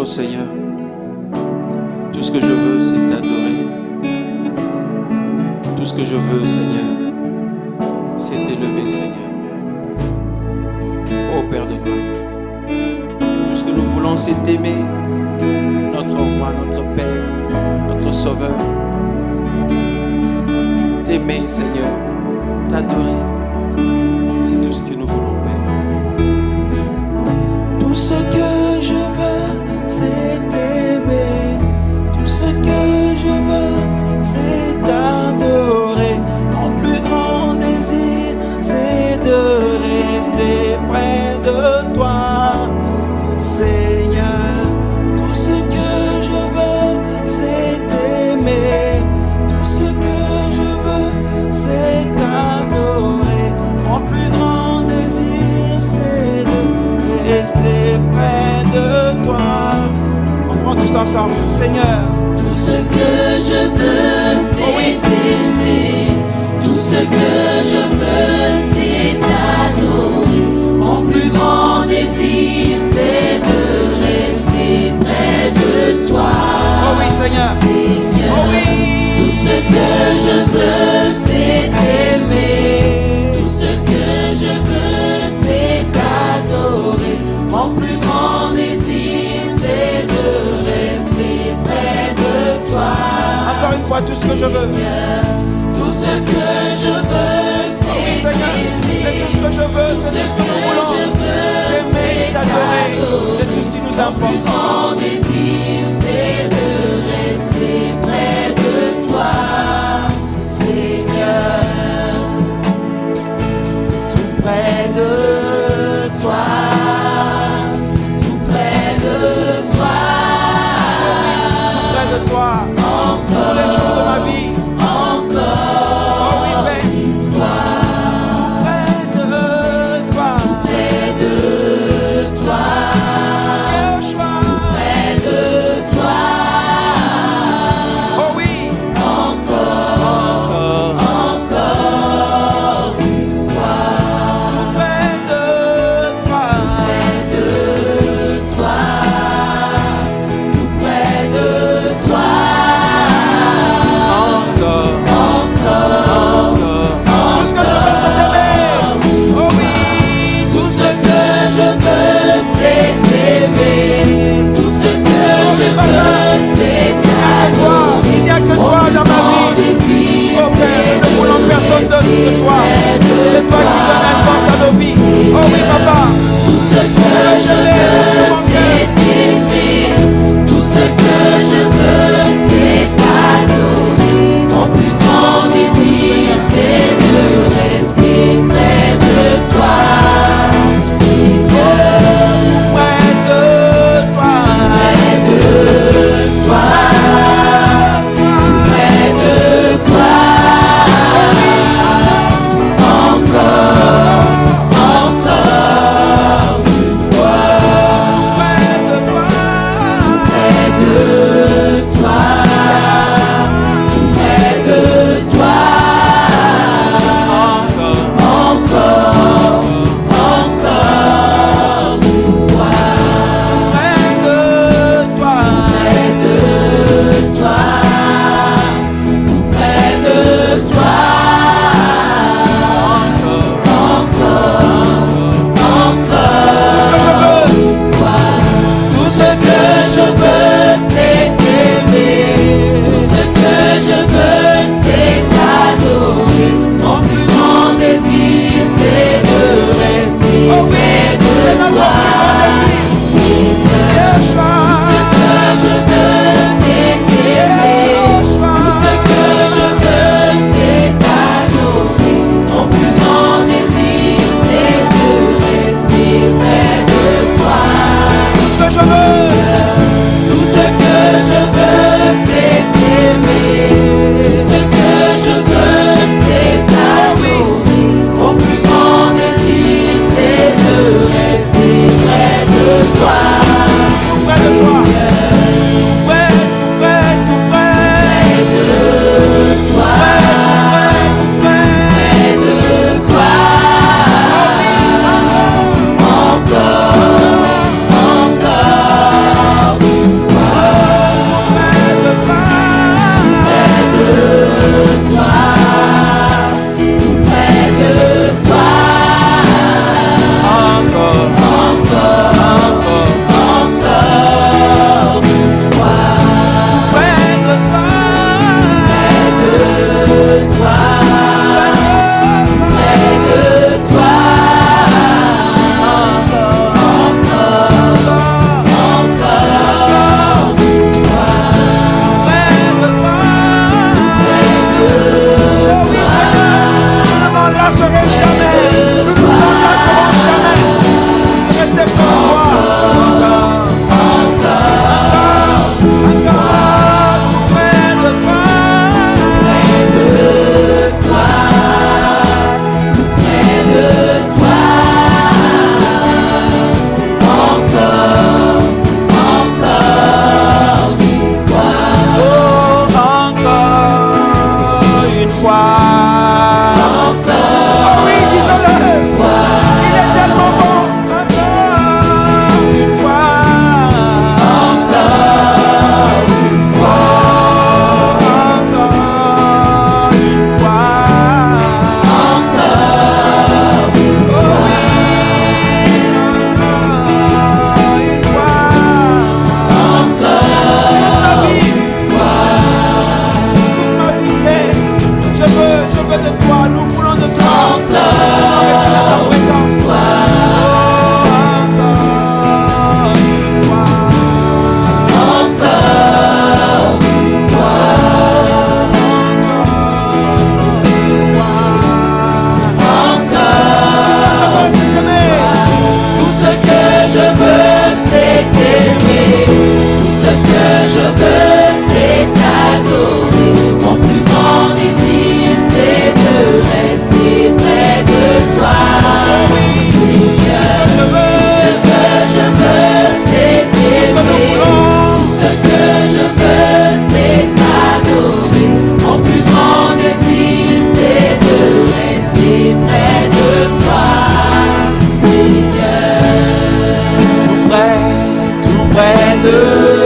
Oh Seigneur, tout ce que je veux, c'est t'adorer. Tout ce que je veux, Seigneur, c'est t'élever, Seigneur. Oh Père de toi, tout ce que nous voulons, c'est t'aimer, notre roi, notre Père, notre Sauveur. T'aimer, Seigneur, t'adorer, c'est tout ce que nous voulons, Père. Tout ce que près de toi. Seigneur, tout ce que je veux, c'est t'aimer. Tout ce que je veux, c'est t'adorer. Mon plus grand désir, c'est de rester près de toi. On prend tous ensemble. Seigneur, Tout ce que je veux, c'est t'aimer. Tout ce que Tout ce que je veux, c'est t'adorer. Mon plus grand désir, c'est de rester près de toi. Encore une fois, tout ce que je veux. Tout ce que je veux, Oh oui, c'est Seigneur. C'est tout ce que je veux. Tout C'est ce tout ce que nous que voulons. je veux, T'aimer et c'est t'adorer. C'est tout ce qui nous Mon plus importe. Hallelujah.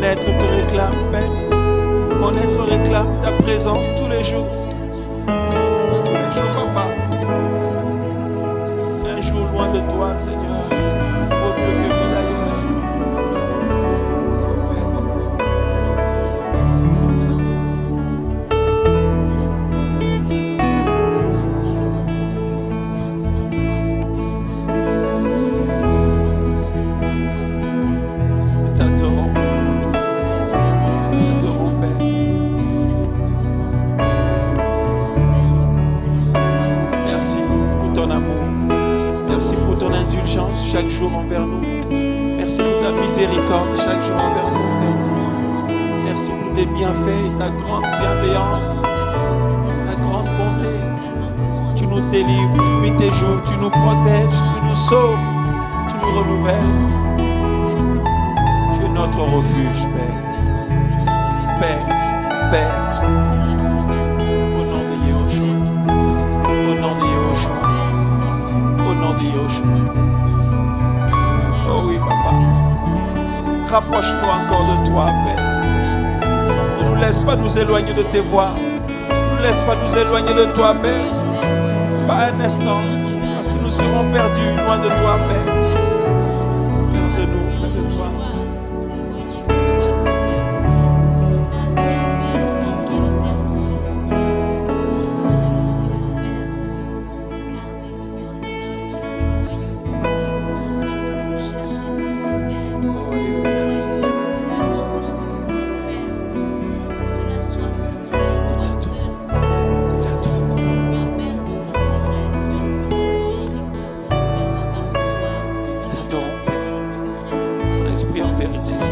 Mon être te réclame paix. Mon être réclame ta présence tous les jours. Tous les jours, papa. Un jour loin de toi, Seigneur. merci pour tes bienfaits ta grande bienveillance, ta grande bonté. Tu nous délivres nuit et jour, tu nous protèges, tu nous sauves, tu nous renouvelles. Tu es notre refuge, Père. Père, Père. rapproche-toi encore de toi, Père laisse pas nous éloigner de tes voix, Nous laisse pas nous éloigner de toi, Père. Pas un instant, parce que nous serons perdus loin de toi, Père. Vérité.